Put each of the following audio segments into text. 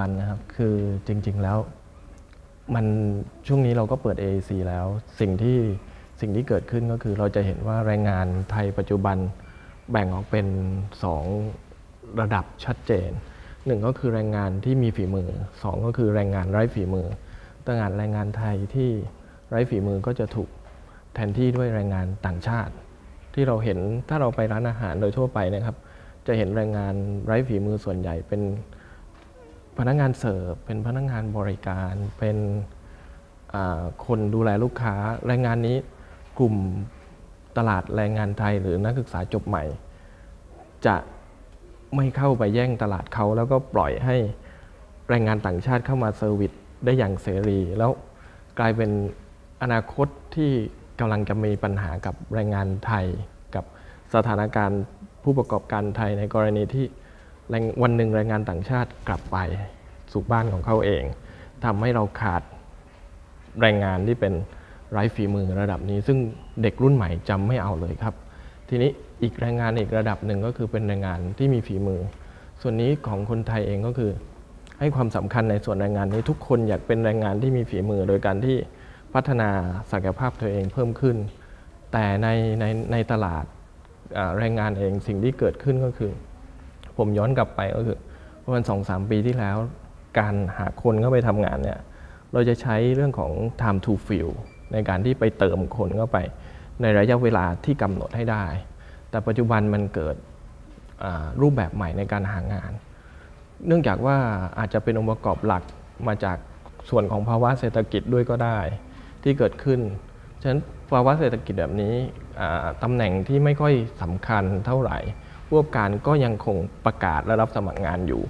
บันนะครับ คือจริง ๆแล้ว มันช่วงนี้เราก็เปิด AAC แล้ว สิ่งที่สิ่งที่เกิดขึ้นก็คือเราจะเห็นว่าแรงงานไทยปัจจุบันแบ่งออกเป็น 2 ระดับชัดเจนหนึ่งก็คือแรงงานที่มีฝีมือสองก็คือแรงงานไร้ฝีมือต่งานแรงงานไทยที่ไร้ฝีมือก็จะถูกแทนที่ด้วยแรงงานต่างชาติ ที่เราเห็นถ้าเราไปร้านอาหารโดยทั่วไปนะครับ จะเห็นแรงงานไร้ฝีมือส่วนใหญ่เป็น พนักงานเสิร์ฟเป็นพนักงานบริการเป็นคนดูแลลูกค้าแรงงานนี้กลุ่มตลาดแรงงานไทยหรือนักศึกษาจบใหม่ จะไม่เข้าไปแย่งตลาดเขาแล้วก็ปล่อยให้แรงงานต่างชาติเข้ามา service ได้อย่างเสรี แล้วกลายเป็นอนาคตที่กำลังจะมีปัญหากับแรงงานไทย กับสถานการณ์ผู้ประกอบการไทยในกรณีที่ วันหนึ่งแรงงานต่างชาติกลับไปสู่บ้านของเขาเองทำให้เราขาดแรงงานที่เป็นไร้ฝีมือระดับนี้ ซึ่งเด็กรุ่นใหม่จำไม่เอาเลยครับ ทีนี้อีกแรงงานอีกระดับหนึ่งก็คือเป็นแรงงานที่มีฝีมือ ส่วนนี้ของคนไทยเองก็คือ ให้ความสำคัญในส่วนแรงงานนี้ทุกคนอยากเป็นแรงงานที่มีฝีมือ โดยการที่พัฒนาศักยภาพตัวเองเพิ่มขึ้น แต่ในในในตลาดแรงงานเองสิ่งที่เกิดขึ้นก็คือ ผมย้อนกลับไปก็คือประมาณสองสามปีที่แล้ว การหาคนเข้าไปทำงานเนี่ยเราจะใช้เรื่องของ time to fill ในการที่ไปเติมคนเข้าไป ในระยะเวลาที่กำหนดให้ได้ แต่ปัจจุบันมันเกิดรูปแบบใหม่ในการหางาน เนื่องจากว่าอาจจะเป็นองค์ประกอบหลักมาจากส่วนของภาวะเศรษฐกิจด้วยก็ได้ ที่เกิดขึ้น ฉะนั้นภาวะเศรษฐกิจแบบนี้ตำแหน่งที่ไม่ค่อยสำคัญเท่าไหร่ ผู้ประกอบการก็ยังคงประกาศและรับสมัครงานอยู่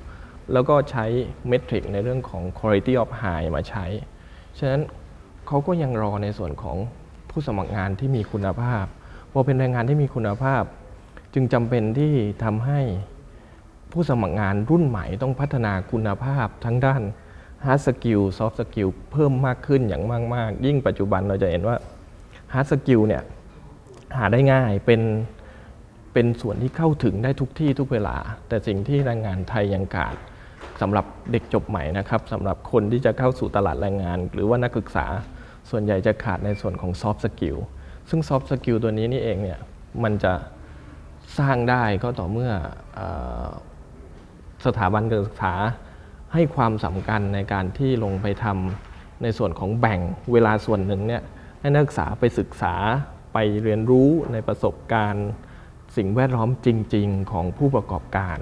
แล้วก็ใช้เมทริกในเรื่องของ quality of hire มาใช้ ฉะนั้นเขาก็ยังรอในส่วนของผู้สมัครงานที่มีคุณภาพ พอเป็นแรงงานที่มีคุณภาพ จึงจำเป็นที่ทำให้ผู้สมัครงานรุ่นใหม่ต้องพัฒนาคุณภาพทั้งด้าน hard skill soft skill เพิ่มมากขึ้นอย่างมาก ๆ ยิ่งปัจจุบันเราจะเห็นว่า hard skill เนี่ยหาได้ง่ายเป็น เป็นส่วนที่เข้าถึงได้ทุกที่ทุกเวลา แต่สิ่งที่แรงงานไทยยังขาดสำหรับเด็กจบใหม่นะครับสำหรับคนที่จะเข้าสู่ตลาดแรงงาน หรือว่านักศึกษาส่วนใหญ่จะขาดในส่วนของ soft skill ซึ่ง soft skill ตัวนี้นี่เองเนี่ยมันจะสร้างได้ก็ต่อเมื่อออสถาบันการศึกษาให้ความสำคัญในการที่ลงไปทำในส่วนของแบ่งเวลาส่วนหนึ่งเนี่ยให้นักศึกษาไปศึกษาไปเรียนรู้ในประสบการณ์ สิ่งแวดล้อมจริง ๆ ของผู้ประกอบการ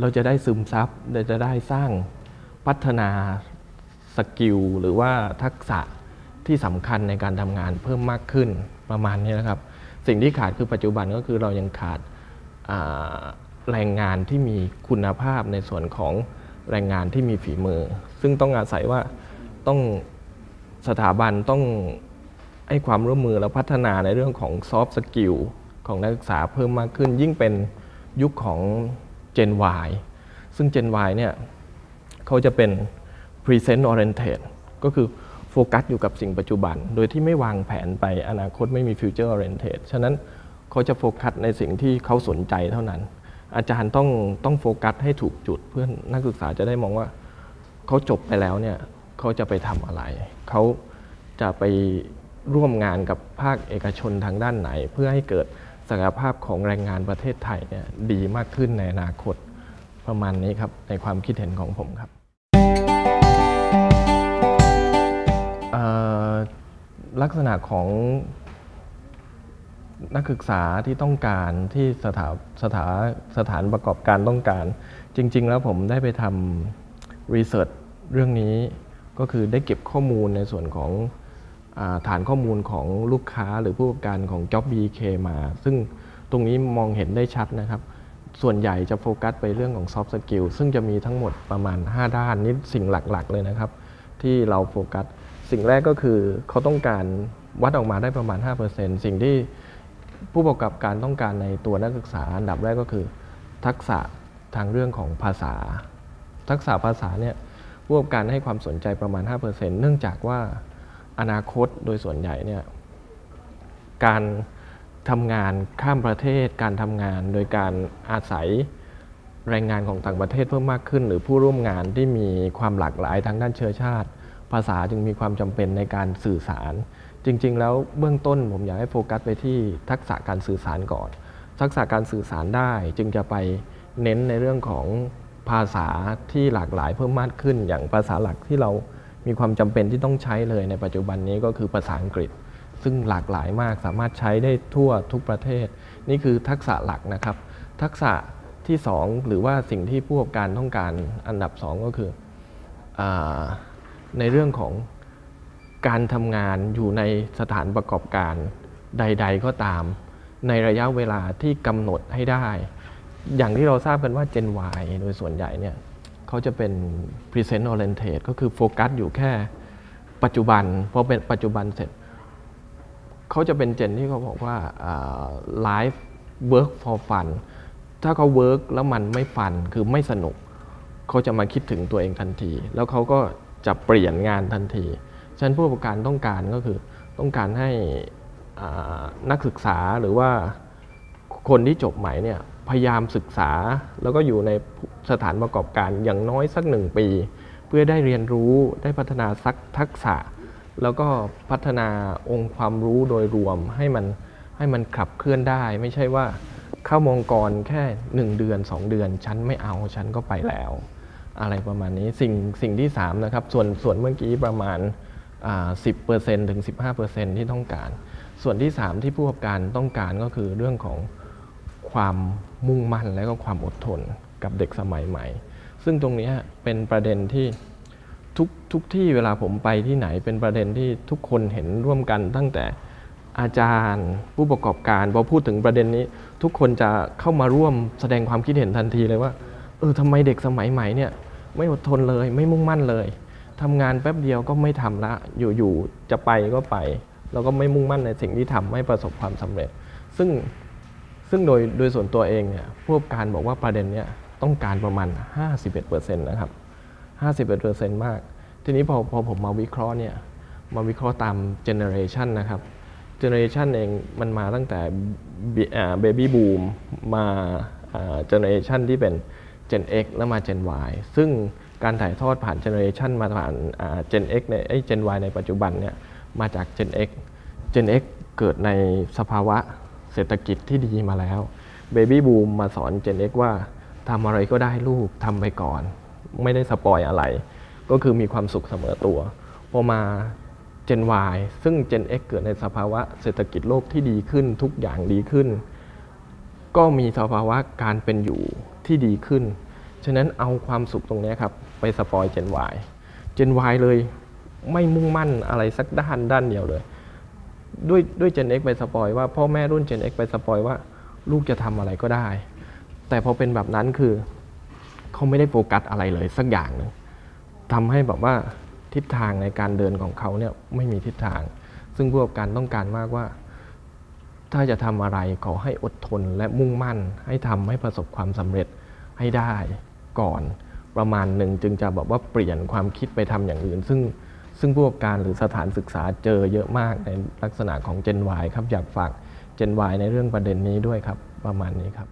เราจะได้ซึมซับเราจะได้สร้างพัฒนาskill หรือว่าทักษะที่สำคัญในการทำงานเพิ่มมากขึ้นประมาณนี้นะครับ สิ่งที่ขาดคือปัจจุบันก็คือเรายังขาดแรงงานที่มีคุณภาพในส่วนของแรงงานที่มีฝีมือ ซึ่งต้องอาศัยว่าต้องสถาบันต้องให้ความร่วมมือและพัฒนาในเรื่องของ soft skill ของนักศึกษาเพิ่มมากขึ้น ยิ่งเป็นยุคของ Gen Y ซึ่ง Gen Y เนี่ยเขาจะเป็น Present Oriented ก็คือโฟกัสอยู่กับสิ่งปัจจุบัน โดยที่ไม่วางแผนไปอนาคตไม่มี Future Oriented ฉะนั้นเขาจะโฟกัสในสิ่งที่เขาสนใจเท่านั้น อาจารย์ต้องต้องโฟกัสให้ถูกจุดเพื่อนนักศึกษาจะได้มองว่าเขาจบไปแล้วเนี่ยเขาจะไปทำอะไร เขาจะไปร่วมงานกับภาคเอกชนทางด้านไหน เพื่อให้เกิด ศักยภาพของแรงงานประเทศไทยเนี่ยดีมากขึ้นในอนาคตประมาณนี้ครับ ในความคิดเห็นของผมครับลักษณะของนักศึกษาที่ต้องการที่สถาสถาสถานประกอบการต้องการ จริง ๆ แล้วผมได้ไปทำรีเสิร์ชเรื่องนี้ก็คือได้เก็บข้อมูลในส่วนของ ฐานข้อมูลของลูกค้าหรือผู้ประกอบการของ Job BK มา ซึ่งตรงนี้มองเห็นได้ชัดนะครับ ส่วนใหญ่จะโฟกัสไปเรื่องของ soft skill ซึ่งจะมีทั้งหมดประมาณ 5 ด้านนี่สิ่งหลักๆ เลยนะครับ ที่เราโฟกัส สิ่งแรกก็คือเขาต้องการวัดออกมาได้ประมาณ 5%สิ่งที่ผู้ประกอบการต้องการในตัวนักศึกษาอันดับแรกก็คือ ทักษะทางเรื่องของภาษา ทักษะภาษาเนี่ยผู้ประกอบการให้ความสนใจประมาณ 5%เนื่องจากว่า อนาคตโดยส่วนใหญ่เนี่ยการทำงานข้ามประเทศ การทำงานโดยการอาศัยแรงงานของต่างประเทศเพิ่มมากขึ้น หรือผู้ร่วมงานที่มีความหลากหลายทางด้านเชื้อชาติ ภาษาจึงมีความจำเป็นในการสื่อสาร จริง ๆ แล้วเบื้องต้นผมอยากให้โฟกัสไปที่ทักษะการสื่อสารก่อน ทักษะการสื่อสารได้จึงจะไปเน้นในเรื่องของภาษาที่หลากหลายเพิ่มมากขึ้น อย่างภาษาหลักที่เรา มีความจำเป็นที่ต้องใช้เลยในปัจจุบันนี้ก็คือภาษาอังกฤษ ซึ่งหลากหลายมากสามารถใช้ได้ทั่วทุกประเทศ นี่คือทักษะหลักนะครับ ทักษะที่ 2 หรือว่าสิ่งที่ผู้ประกอบการต้องการอันดับ 2 ก็คืออในเรื่องของการทำงานอยู่ในสถานประกอบการใด ๆ ก็ตาม ในระยะเวลาที่กำหนดให้ได้ อย่างที่เราทราบกันว่า Gen Y โดยส่วนใหญ่เนี่ย เขาจะเป็น present oriented ก็คือโฟกัสอยู่แค่ปัจจุบันพอเป็นปัจจุบันเสร็จเขาจะเป็นเจนที่เขาบอกว่า life work for fun ถ้าเขา work แล้วมันไม่ฟันคือไม่สนุก เขาจะมาคิดถึงตัวเองทันที แล้วเขาก็จะเปลี่ยนงานทันทีฉะนั้นผู้ประกอบการต้องการก็คือต้องการให้นักศึกษาหรือว่าคนที่จบใหม่เนี่ย พยายามศึกษา แล้วก็อยู่ในสถานประกอบการอย่างน้อยสักหนึ่งปี เพื่อได้เรียนรู้ได้พัฒนาสักทักษะ แล้วก็พัฒนาองค์ความรู้โดยรวมให้มันให้มันขับเคลื่อนได้ ไม่ใช่ว่าเข้ามองกรแค่ 1 เดือน 2 เดือน ฉันไม่เอาฉันก็ไปแล้ว อะไรประมาณนี้สิ่งสิ่งที่3นะครับส่วนส่วนเมื่อกี้ประมาณอ่า10%ถึง 15%ที่ต้องการ ส่วนที่ 3 ที่ผู้ประกอบการต้องการก็คือเรื่องของความ มุ่งมั่นและก็ความอดทนกับเด็กสมัยใหม่ ซึ่งตรงนี้เป็นประเด็นที่ทุกทุกที่เวลาผมไปที่ไหนเป็นประเด็นที่ทุกคนเห็นร่วมกันตั้งแต่อาจารย์ผู้ประกอบการพอพูดถึงประเด็นนี้ ทุกคนจะเข้ามาร่วมแสดงความคิดเห็นทันทีเลยว่าเออทำไมเด็กสมัยใหม่เนี่ยไม่อดทนเลยไม่มุ่งมั่นเลยทำงานแป๊บเดียวก็ไม่ทำละอยู่ๆจะไปก็ไป แล้วก็ไม่มุ่งมั่นในสิ่งที่ทำให้ประสบความสำเร็จ ซึ่ง ซึ่งโดยโดยส่วนตัวเองเนี่ยผู้ประกอบการบอกว่าประเด็นเนี้ยต้องการประมาณ 51%นะครับ51%มาก ทีนี้พอพอผมมาวิเคราะห์เนี่ยมาวิเคราะห์ตามgeneration นะครับ generation เองมันมาตั้งแต่ Baby Boom มา generation ที่เป็น Gen X แล้วมา Gen Y ซึ่งการถ่ายทอดผ่าน generation มาผ่าน Gen X ในไอ้ Gen Y ในปัจจุบันเนี่ยมาจาก Gen X Gen X เกิดในสภาวะ เศรษฐกิจที่ดีมาแล้ว Baby Boom มาสอน Gen X ว่าทำอะไรก็ได้ลูกทำไปก่อน ไม่ได้ spoil อะไร ก็คือมีความสุขเสมอตัว พอมา Gen Y ซึ่ง Gen X เกิดในสภาวะเศรษฐกิจโลกที่ดีขึ้นทุกอย่างดีขึ้น ก็มีสภาวะการเป็นอยู่ที่ดีขึ้น ฉะนั้นเอาความสุขตรงนี้ครับ ไปสปอย Gen Y Gen Y เลยไม่มุ่งมั่นอะไรสักด้านด้านเดียวเลย ด้วยด้วย Gen X ไปสปอยว่าพ่อแม่รุ่น Gen X ไปสปอยว่า ลูกจะทำอะไรก็ได้ แต่พอเป็นแบบนั้นคือเขาไม่ได้โฟกัสอะไรเลยสักอย่างหนึ่งทำให้แบบว่าทิศทางในการเดินของเขาเนี่ยไม่มีทิศทาง ซึ่งผู้ประกอบการต้องการมากว่า ถ้าจะทำอะไรขอให้อดทนและมุ่งมั่น ให้ทำให้ประสบความสำเร็จให้ได้ก่อนประมาณหนึ่งจึงจะแบบว่าเปลี่ยนความคิดไปทำอย่างอื่น ซึ่ง ซึ่งผู้ประกอบการหรือสถานศึกษาเจอเยอะมากในลักษณะของ Gen Y ครับอยากฝาก Gen Y ในเรื่องประเด็นนี้ด้วยครับประมาณนี้ครับ